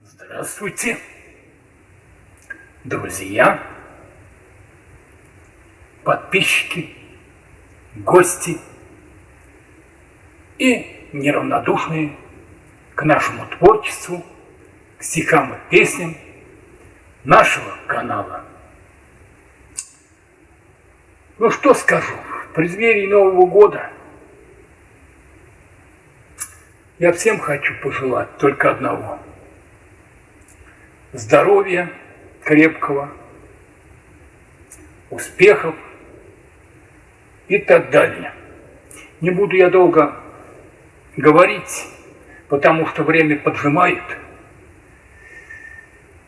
Здравствуйте, друзья, подписчики, гости и неравнодушные к нашему творчеству, к стихам и песням нашего канала. Ну что скажу, в преддверии Нового года я всем хочу пожелать только одного. Здоровья крепкого, успехов и так далее. Не буду я долго говорить, потому что время поджимает,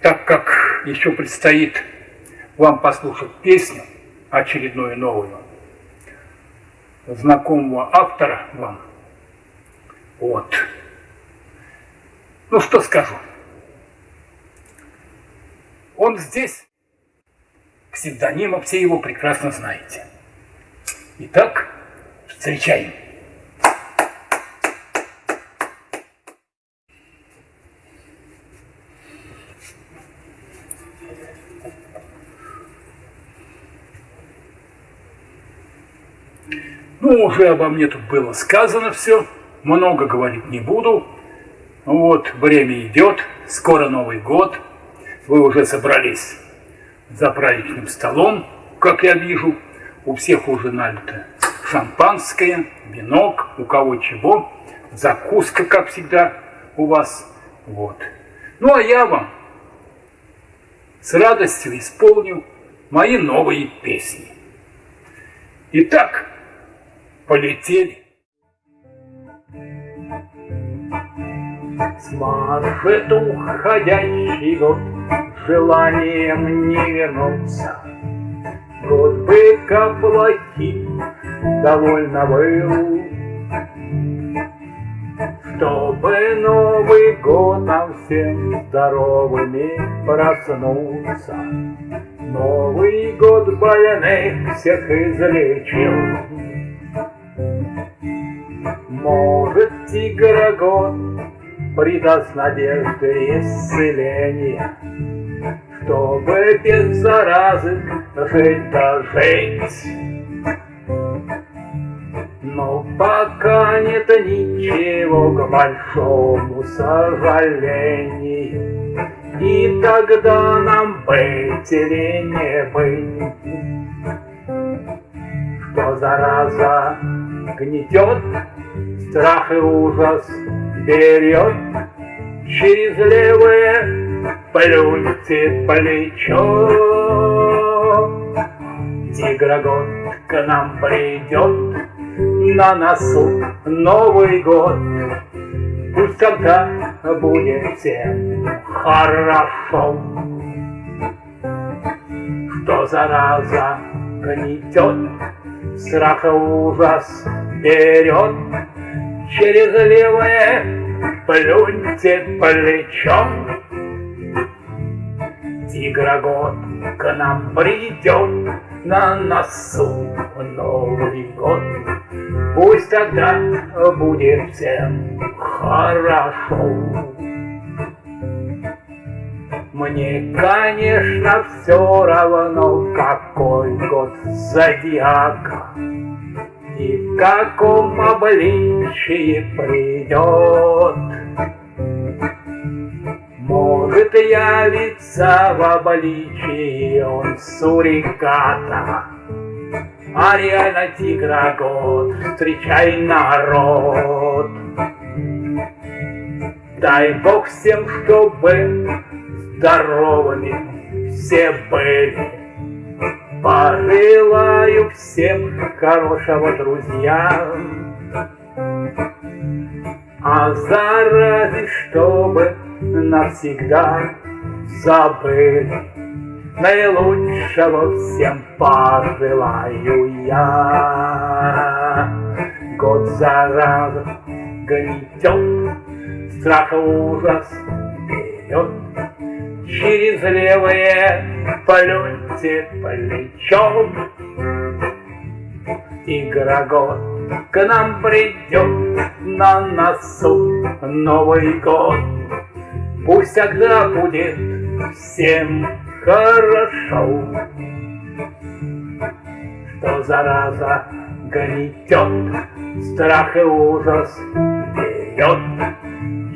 так как еще предстоит вам послушать песню очередную новую знакомого автора вам. Вот. Ну что скажу. Он здесь, псевдонима, все его прекрасно знаете. Итак, встречаем. Ну, уже обо мне тут было сказано все, много говорить не буду. Вот, время идет, скоро Новый год, вы уже собрались за праздничным столом, как я вижу, у всех уже налито шампанское, винок, у кого чего, закуска, как всегда, у вас, вот. Ну, а я вам с радостью исполню мои новые песни. Итак, полетели. Смажет уходящий год желанием не вернуться. Год быка плохим довольно был, Чтобы Новый год нам всем здоровыми проснуться. Новый год больных всех излечил, может, тигрогод придаст надежды исцеления, чтобы без заразы жить-то жить. Но пока нет ничего к большому сожалению, И тогда нам быть или не быть, Что зараза гнетет, страх и ужас берет через левое плюньте плечо. Тигрогод к нам придет, на носу Новый год. Пусть тогда будет всем хорошо, Что зараза гнетет, страх и ужас берет, через левое плюньте плечом. Тигрогод к нам придет на носу Новый год. Пусть тогда будет всем хорошо. Мне, конечно, все равно, какой год зодиака и в каком обличии придет. Может явиться в обличии он суриката, А реально тигра год, встречай народ. Дай Бог всем, чтобы здоровыми все были, Пожелаю всем хорошего, друзья. А зарази, чтобы навсегда забыли, Наилучшего всем пожелаю я. Год зараза гнетет, страх и ужас берет, Через левое полете плечом. Тигрогод к нам придет на носу Новый год. Пусть тогда будет всем хорошо, Что зараза гнетет, страх и ужас берет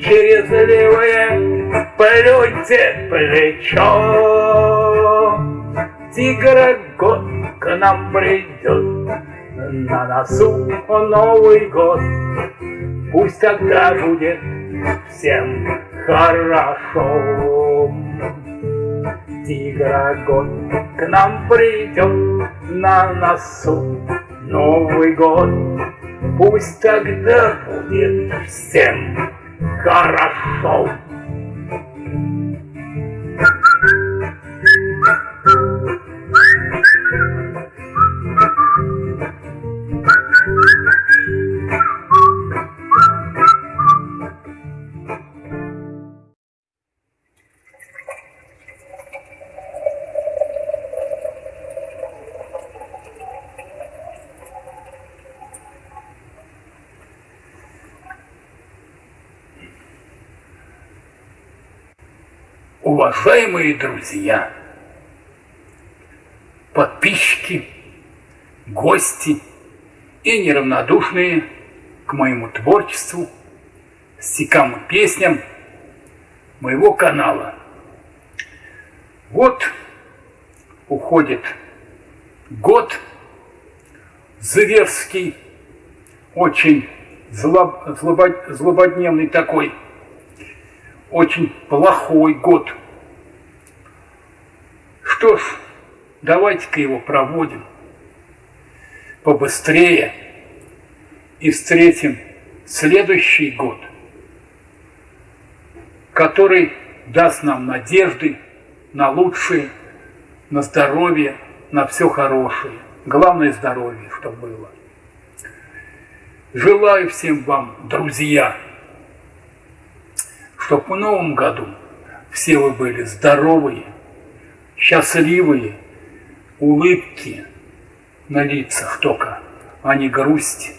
Через левое плюньте плечо. Тигра год к нам придет, на носу Новый год. Пусть тогда будет всем хорошо. Тигра год к нам придет на носу Новый год. Пусть тогда будет всем хорошо. Уважаемые друзья, подписчики, гости и неравнодушные к моему творчеству, стихам и песням моего канала. Вот уходит год зверский, очень злоб, злобод, злободневный такой, очень плохой год. Что ж, давайте-ка его проводим побыстрее и встретим следующий год, который даст нам надежды на лучшее, на здоровье, на все хорошее. Главное здоровье, чтобы было. Желаю всем вам, друзья, чтобы в новом году все вы были здоровые, счастливые, улыбки на лицах только, а не грусть.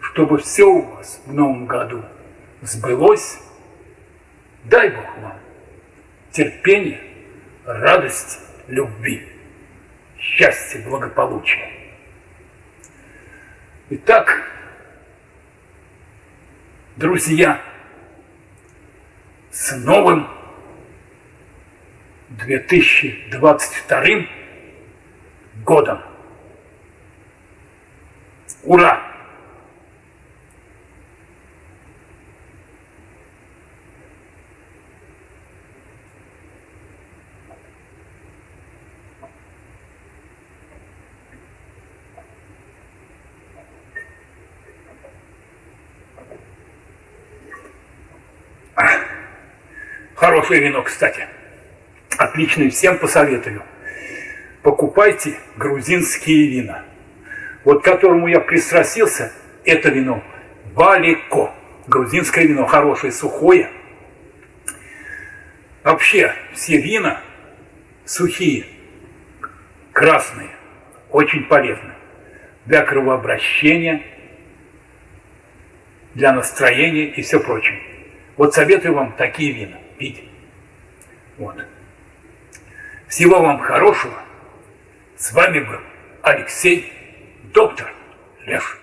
Чтобы все у вас в новом году сбылось, дай Бог вам терпения, радости, любви, счастья, благополучия. Итак, друзья, с новым 2022 годом. Ура! Хорошее вино, кстати. Отличное, всем посоветую. Покупайте грузинские вина. Вот к которому я пристрастился, это вино Балико. Грузинское вино, хорошее, сухое. Вообще, все вина сухие, красные, очень полезны для кровообращения, для настроения и все прочее. Вот советую вам такие вина пить. Вот. Всего вам хорошего. С вами был Алексей, доктор Лев.